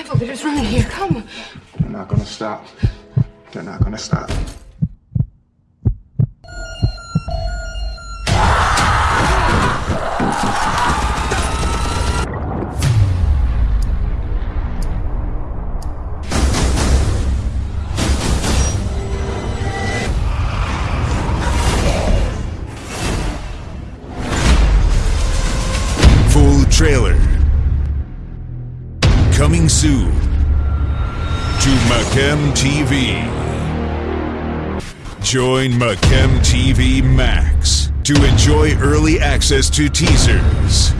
Careful, they're just running here. Come. They're not gonna stop. They're not gonna stop. Full trailer. Coming soon to Macam TV. Join Macam TV Max to enjoy early access to teasers,